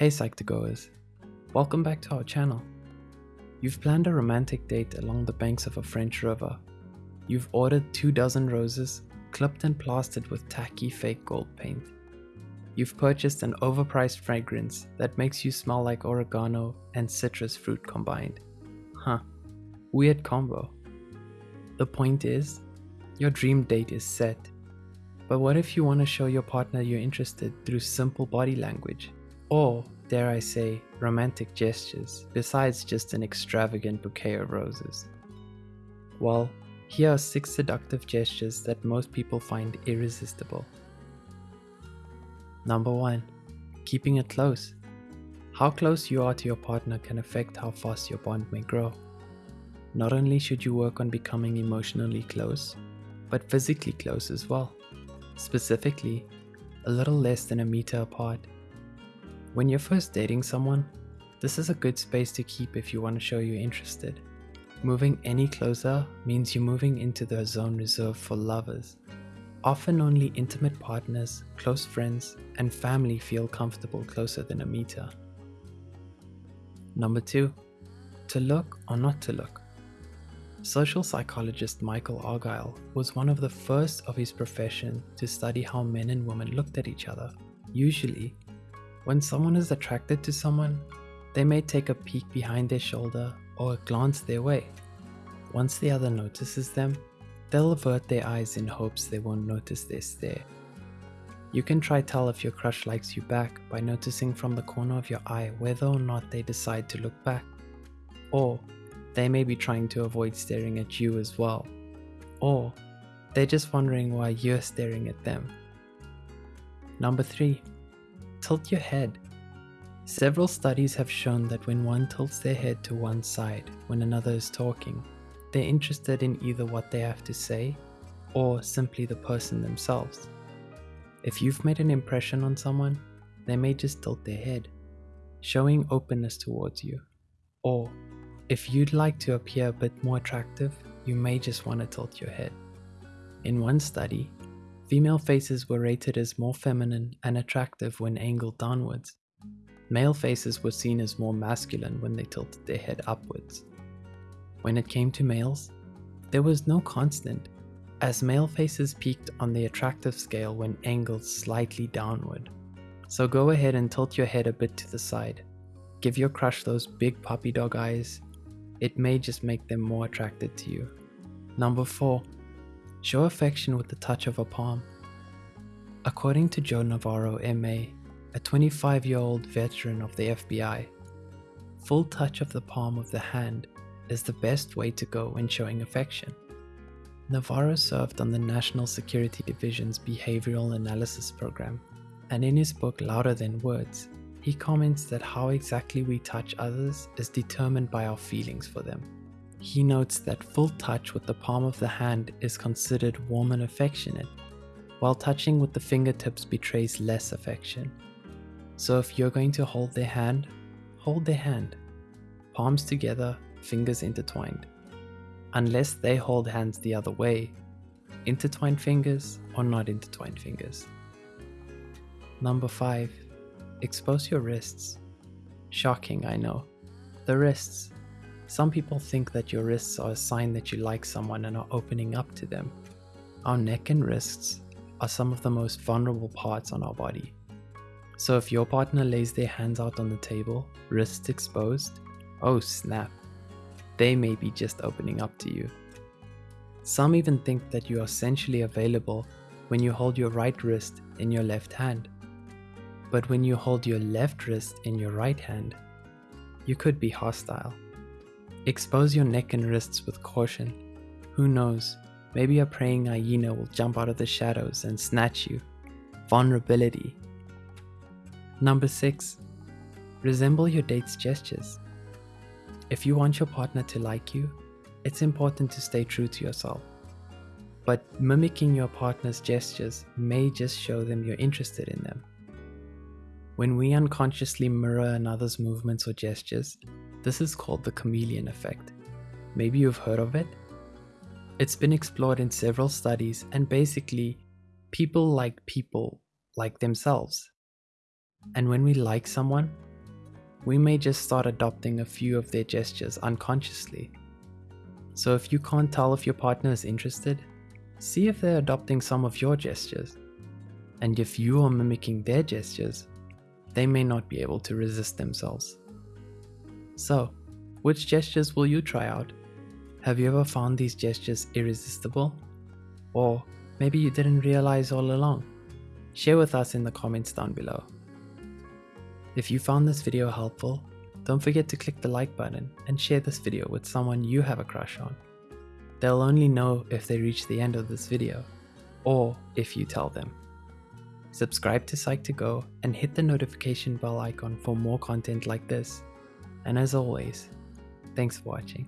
Hey Psych2Goers, welcome back to our channel. You've planned a romantic date along the banks of a French river. You've ordered two dozen roses, clipped and plastered with tacky fake gold paint. You've purchased an overpriced fragrance that makes you smell like oregano and citrus fruit combined. Huh, weird combo. The point is, your dream date is set. But what if you want to show your partner you're interested through simple body language? Or, dare I say, romantic gestures, besides just an extravagant bouquet of roses? Well, here are six seductive gestures that most people find irresistible. Number 1. Keeping it close. How close you are to your partner can affect how fast your bond may grow. Not only should you work on becoming emotionally close, but physically close as well. Specifically, a little less than a meter apart when you're first dating someone, this is a good space to keep if you want to show you're interested. Moving any closer means you're moving into the zone reserved for lovers. Often only intimate partners, close friends, and family feel comfortable closer than a meter. Number 2. To look or not to look. Social psychologist Michael Argyle was one of the first of his profession to study how men and women looked at each other. Usually, when someone is attracted to someone, they may take a peek behind their shoulder or a glance their way. Once the other notices them, they'll avert their eyes in hopes they won't notice their stare. You can try tell if your crush likes you back by noticing from the corner of your eye whether or not they decide to look back. Or they may be trying to avoid staring at you as well. Or they're just wondering why you're staring at them. Number 3 tilt your head. Several studies have shown that when one tilts their head to one side when another is talking, they're interested in either what they have to say or simply the person themselves. If you've made an impression on someone, they may just tilt their head, showing openness towards you. Or, if you'd like to appear a bit more attractive, you may just want to tilt your head. In one study, Female faces were rated as more feminine and attractive when angled downwards. Male faces were seen as more masculine when they tilted their head upwards. When it came to males, there was no constant, as male faces peaked on the attractive scale when angled slightly downward. So go ahead and tilt your head a bit to the side. Give your crush those big puppy dog eyes. It may just make them more attracted to you. Number 4. Show affection with the touch of a palm. According to Joe Navarro, MA, a 25 year old veteran of the FBI, full touch of the palm of the hand is the best way to go when showing affection. Navarro served on the National Security Division's Behavioral Analysis Program, and in his book Louder Than Words, he comments that how exactly we touch others is determined by our feelings for them. He notes that full touch with the palm of the hand is considered warm and affectionate, while touching with the fingertips betrays less affection. So if you're going to hold their hand, hold their hand. Palms together, fingers intertwined. Unless they hold hands the other way, intertwined fingers or not intertwined fingers. Number 5. Expose your wrists. Shocking, I know. The wrists. Some people think that your wrists are a sign that you like someone and are opening up to them. Our neck and wrists are some of the most vulnerable parts on our body. So if your partner lays their hands out on the table, wrists exposed, oh snap, they may be just opening up to you. Some even think that you are sensually available when you hold your right wrist in your left hand. But when you hold your left wrist in your right hand, you could be hostile. Expose your neck and wrists with caution. Who knows, maybe a praying hyena will jump out of the shadows and snatch you. Vulnerability. Number 6. Resemble your date's gestures. If you want your partner to like you, it's important to stay true to yourself. But mimicking your partner's gestures may just show them you're interested in them. When we unconsciously mirror another's movements or gestures, this is called the chameleon effect. Maybe you've heard of it? It's been explored in several studies, and basically, people like people like themselves. And when we like someone, we may just start adopting a few of their gestures unconsciously. So if you can't tell if your partner is interested, see if they're adopting some of your gestures. And if you are mimicking their gestures, they may not be able to resist themselves. So, which gestures will you try out? Have you ever found these gestures irresistible? Or maybe you didn't realize all along? Share with us in the comments down below. If you found this video helpful, don't forget to click the like button and share this video with someone you have a crush on. They'll only know if they reach the end of this video, or if you tell them. Subscribe to Psych2Go and hit the notification bell icon for more content like this. And as always, thanks for watching.